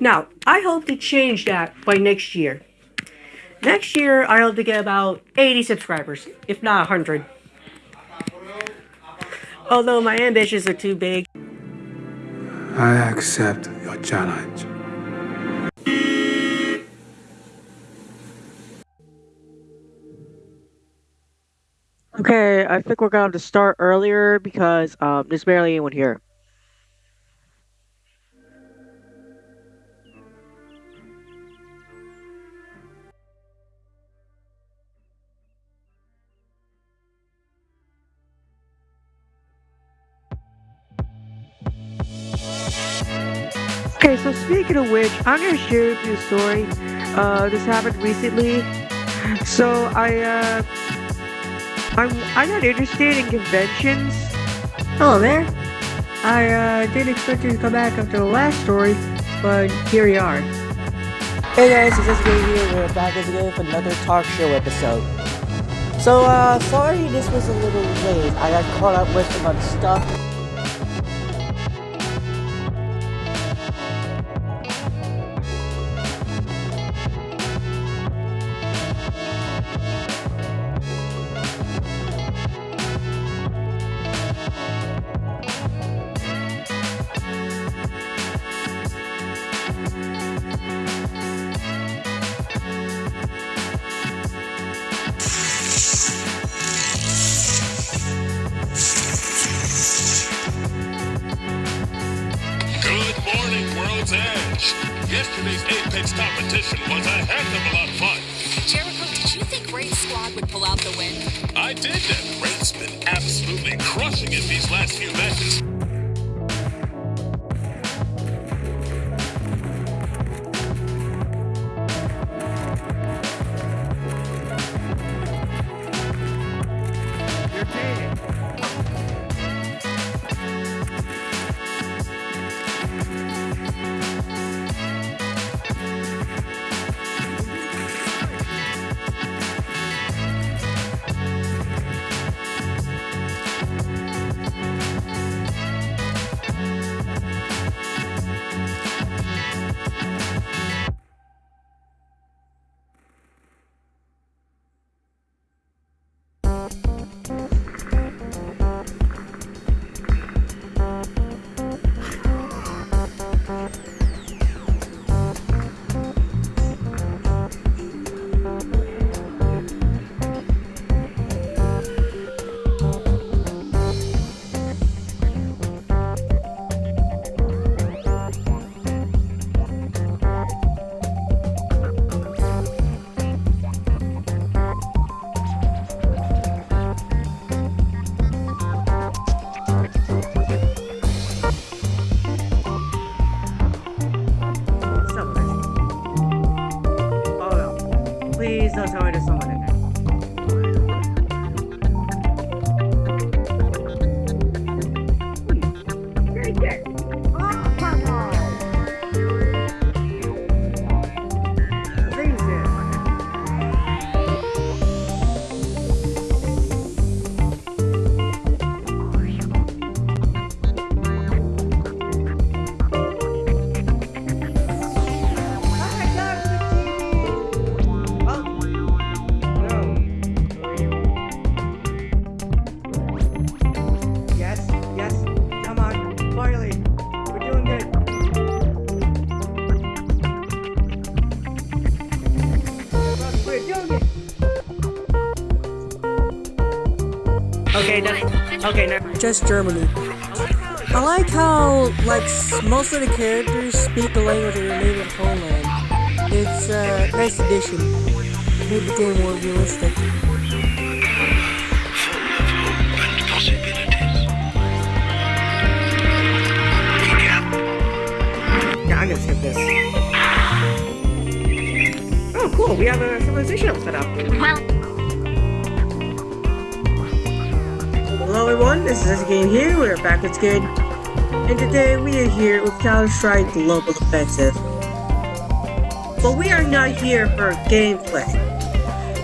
Now, I hope to change that by next year. Next year, I hope to get about 80 subscribers, if not 100. Although my ambitions are too big. I accept your challenge. Okay, I think we're going to start earlier because um, there's barely anyone here. Of which, I'm gonna share with you a story. Uh, this happened recently. So I, uh, I'm, I got interested in conventions. Hello there. I uh, didn't expect you to come back after the last story, but here you are. Hey guys, it's SK here. We're back again for another talk show episode. So, uh, sorry this was a little late. I got caught up with some other stuff. Yesterday's Apex competition was a heck of a lot of fun. Jericho, did you think Raid's squad would pull out the win? I did that. Raid's been absolutely crushing it these last few matches. Okay, no, okay, no. Just Germany. I like how, like, most of the characters speak the language of their native homeland. It's a nice addition. Made the game more realistic. Yeah, I'm gonna skip this. Oh, cool, we have a civilization all set up. Hello everyone, this is Game here, we're back with Good. And today we are here with Counter-Strike Global Offensive. But we are not here for gameplay.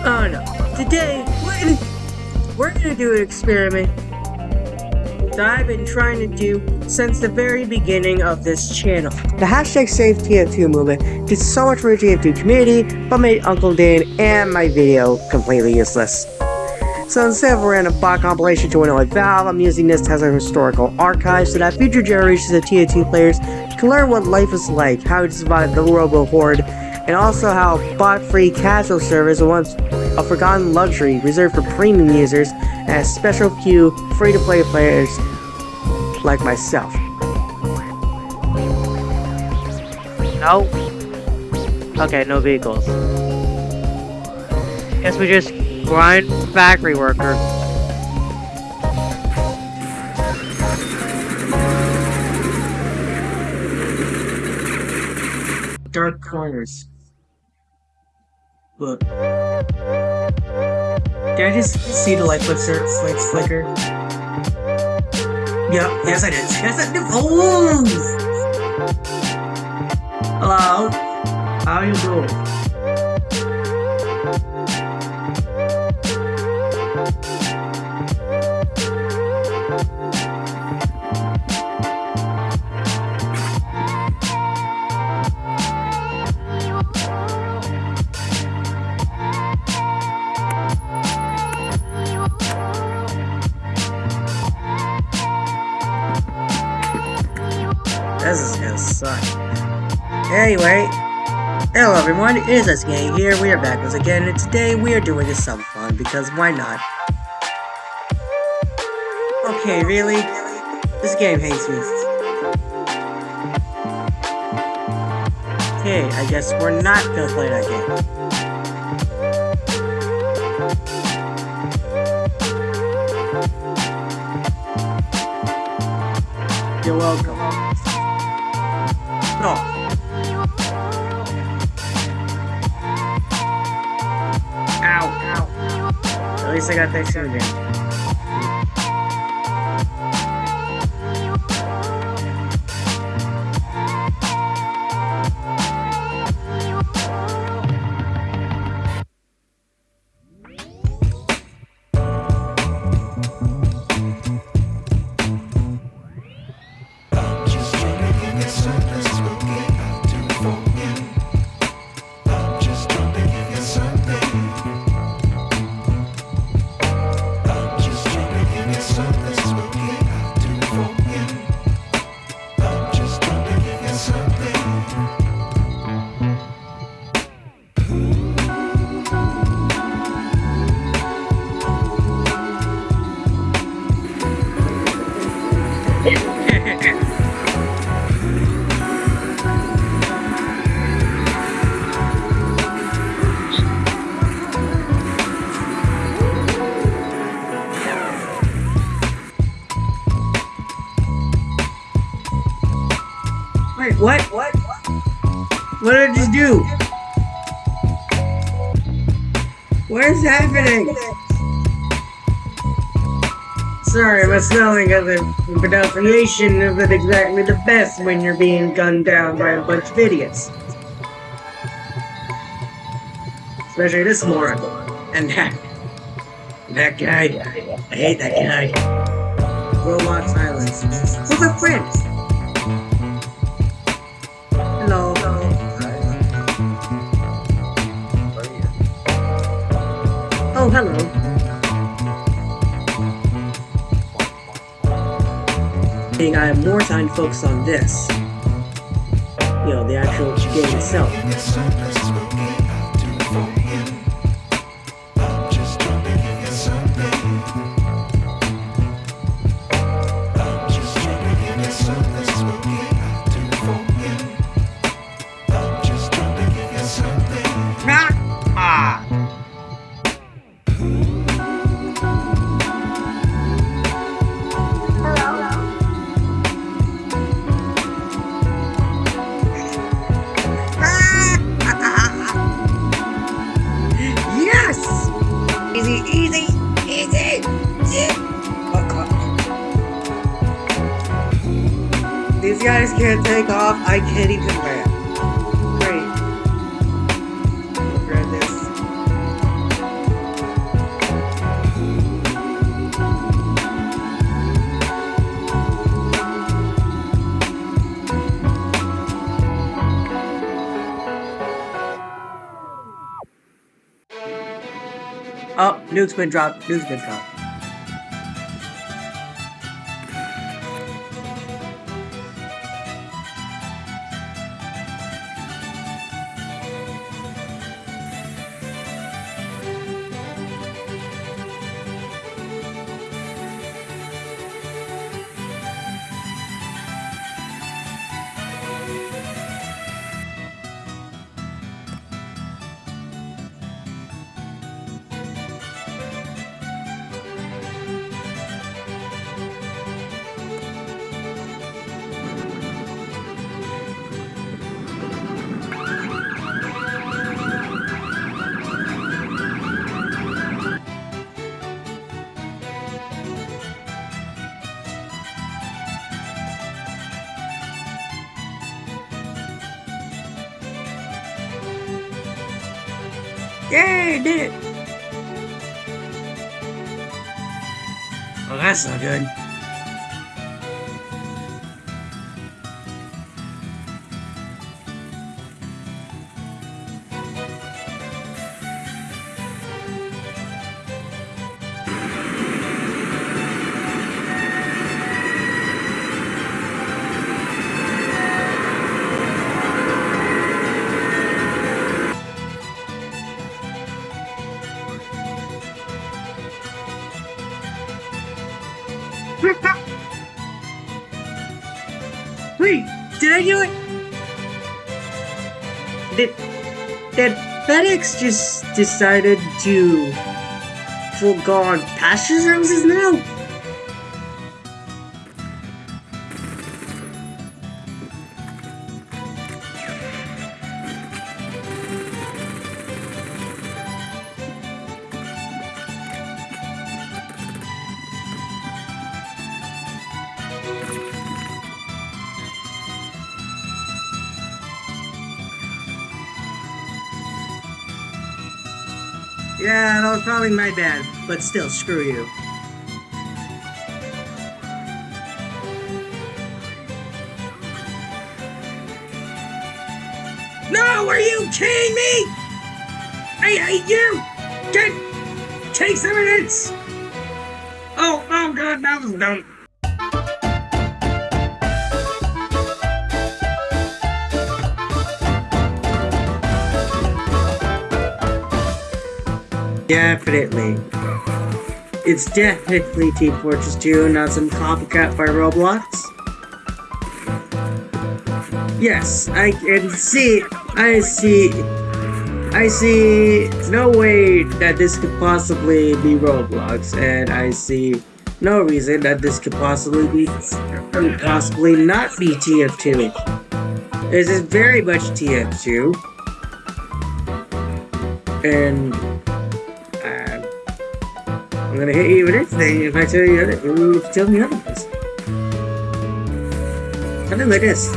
Oh no. Today, we're gonna, we're gonna do an experiment that I've been trying to do since the very beginning of this channel. The hashtag Save TF2 movement did so much for the TF2 community, but made Uncle Dane and my video completely useless. So instead of a random bot compilation to annoy Valve, I'm using this as a historical archive so that future generations of TF2 players can learn what life is like, how to survive the Robo Horde, and also how bot-free casual servers are once a forgotten luxury reserved for premium users and a special few free-to-play players like myself. No? Okay, no vehicles. Guess we just grind factory worker. Dark corners. Look. Did I just see the light flicker? Lights flicker? Yep, yes I did. Yes I did. Oh! Hello? How are you doing? Hello everyone, it is SK here, we are back once again, and today we are doing a some fun, because why not? Okay, really? This game hates me. Okay, I guess we're not gonna play that game. You're welcome. Ow. At least I got that shit do? What is happening? Sorry, my spelling of the pronunciation isn't exactly the best when you're being gunned down by a bunch of idiots. Especially this moron. And that. That guy. I hate that guy. Robot silence. Who's my friend? Oh, hello. Think I have more time to focus on this. You know, the actual game itself. can't take off. I can't even land. Great. Grab this. Oh, nuke's been dropped. Nuke's been dropped. Yay, did it! Well, that's not good. Did it? Did did FedEx just decided to forego passenger services now? Yeah, that was probably my bad, but still, screw you. No, are you kidding me? I hate you! Get, take some minutes! Oh, oh god, that was dumb. Definitely. It's definitely Team Fortress 2, not some copycat by Roblox. Yes, I can see, I see, I see no way that this could possibly be Roblox, and I see no reason that this could possibly be, possibly not be TF2. This is very much TF2. And I'm gonna hit you with this thing if I tell you other, if you tell me otherwise. Something like this.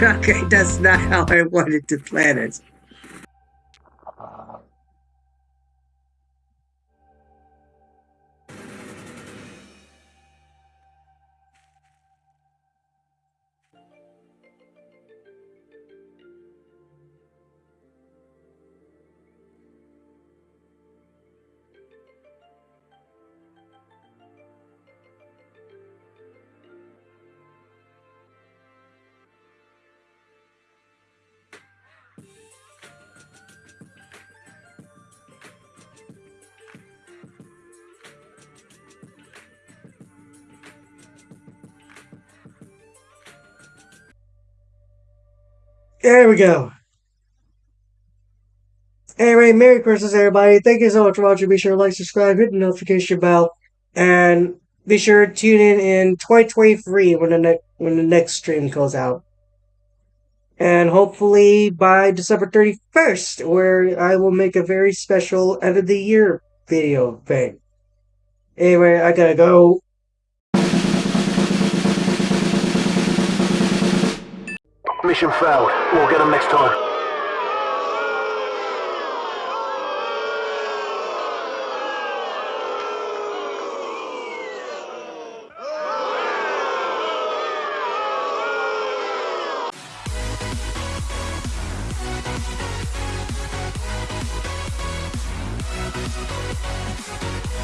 Okay, that's not how I wanted to plan it. There we go. Anyway, Merry Christmas, everybody. Thank you so much for watching. Be sure to like, subscribe, hit the notification bell, and be sure to tune in in 2023 when the, ne- when the next stream goes out. And hopefully by December 31st, where I will make a very special end of the year video thing. Anyway, I gotta go. Mission failed. We'll get them next time.